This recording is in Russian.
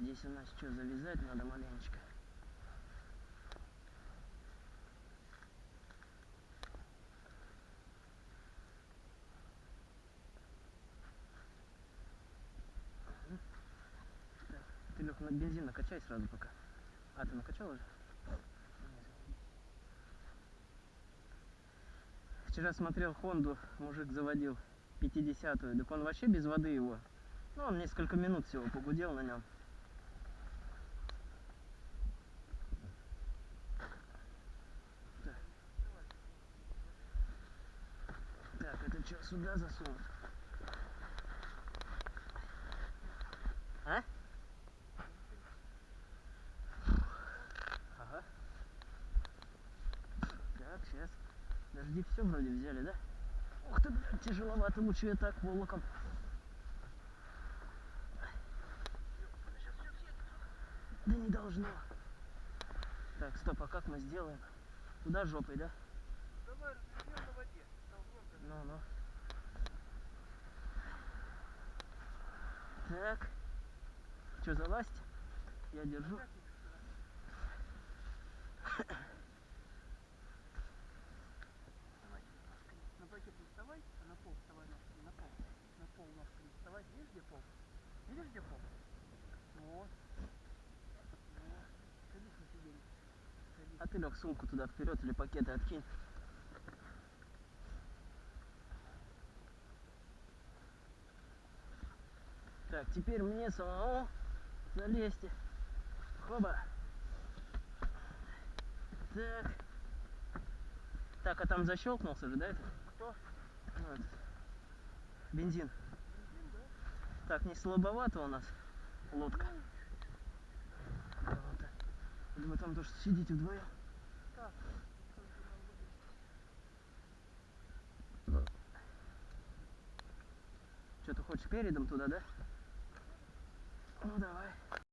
Здесь у нас что, завязать надо маленечко. Ты, Лёх, на бензин накачай сразу пока. А, ты накачал уже? Вчера смотрел Хонду, мужик заводил 50-ю, так он вообще без воды его. Ну, он несколько минут всего погудел на нем. Что, сюда засунуть? А? Ага. Так, сейчас. Дожди все вроде взяли, да? Ух ты, блядь, тяжеловато, лучше я так волоком. Да не должно. Так, стоп, а как мы сделаем? Туда жопой, да? Давай развернем на воде. толкнем. Ну, ну. Так. Что, залазить? Я держу. На пакет вставай, на пол вставай ножками. На пол. На пол ножками вставай. Где пол? Где пол? А ты лег сумку туда вперед или пакеты откинь. Так, теперь мне самому залезьте. Хоба. Так. Так, а там защелкнулся же, да, это? Кто? Этот. Бензин. Бензин, да? Так, не слабовато у нас лодка. Вот. Или вы там тоже сидите вдвоем? Так. Что ты хочешь передом туда, да? Ну давай.